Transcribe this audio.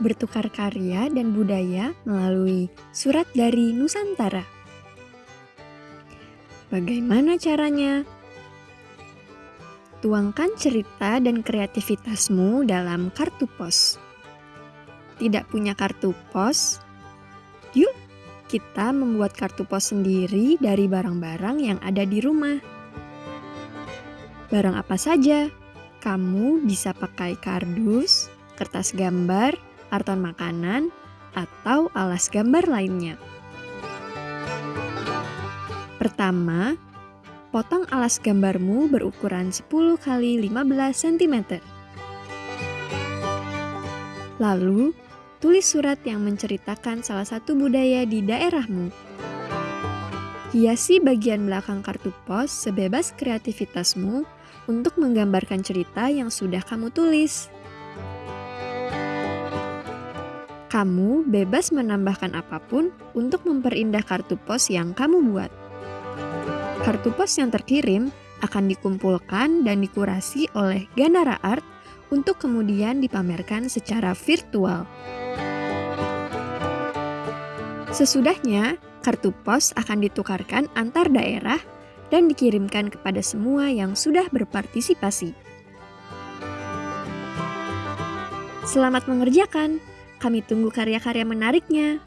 bertukar karya dan budaya melalui surat dari Nusantara. Bagaimana caranya? Tuangkan cerita dan kreativitasmu dalam kartu pos. Tidak punya kartu pos? Yuk, kita membuat kartu pos sendiri dari barang-barang yang ada di rumah. Barang apa saja? Kamu bisa pakai kardus, kertas gambar, karton makanan, atau alas gambar lainnya. Pertama, potong alas gambarmu berukuran 10 x 15 cm. Lalu, tulis surat yang menceritakan salah satu budaya di daerahmu. Hiasi bagian belakang kartu pos sebebas kreativitasmu untuk menggambarkan cerita yang sudah kamu tulis. Kamu bebas menambahkan apa pun untuk memperindah kartu pos yang kamu buat. Kartu pos yang terkirim akan dikumpulkan dan dikurasi oleh Ganara Art untuk kemudian dipamerkan secara virtual. Sesudahnya, kartu pos akan ditukarkan antar daerah dan dikirimkan kepada semua yang sudah berpartisipasi. Selamat mengerjakan! Kami tunggu karya-karya menariknya.